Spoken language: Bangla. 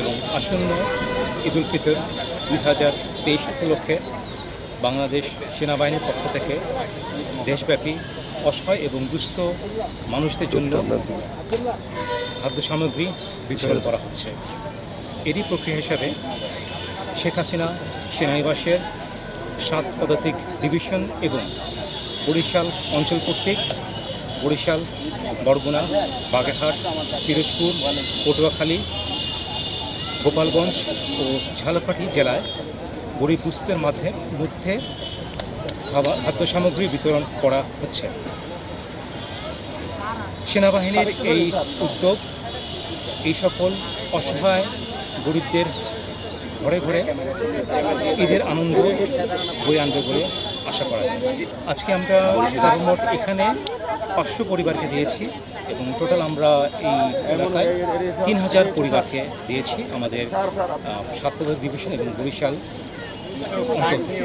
এবং আসন্ন ঈদুল ফিতর দুই হাজার তেইশ উপলক্ষে বাংলাদেশ সেনাবাহিনীর পক্ষ থেকে দেশব্যাপী অসহায় এবং দুস্থ মানুষদের জন্য খাদ্য সামগ্রী বিতরণ করা হচ্ছে। এরই প্রক্রিয়া হিসাবে শেখ হাসিনা সেনানিবাসের সাত পদাতিক ডিভিশন এবং বরিশাল অঞ্চল কর্তৃক বরিশাল, বরগুনা, বাগেরহাট, পিরোজপুর, পটুয়াখালী গোপালগঞ্জ ও ঝালকাঠি জেলায় গরিব দুস্থদের মাধ্যমে মধ্যে খাবার খাদ্য সামগ্রী বিতরণ করা হচ্ছে। সেনাবাহিনীর এই উদ্যোগ, এই সকল অসহায় গরিবদের ঘরে ঘরে ঈদের আনন্দ বয়ে আনবে বলে আশা করা যায়। আজকে আমরা সর্বমোট এখানে পাঁচশো পরিবারকে দিয়েছি। এবং টোটাল আমরা এই এলাকায় তিন হাজার পরিবারকে দিয়েছি আমাদের সাতপ্রধান ডিভিশন এবং বরিশাল অঞ্চল থেকে।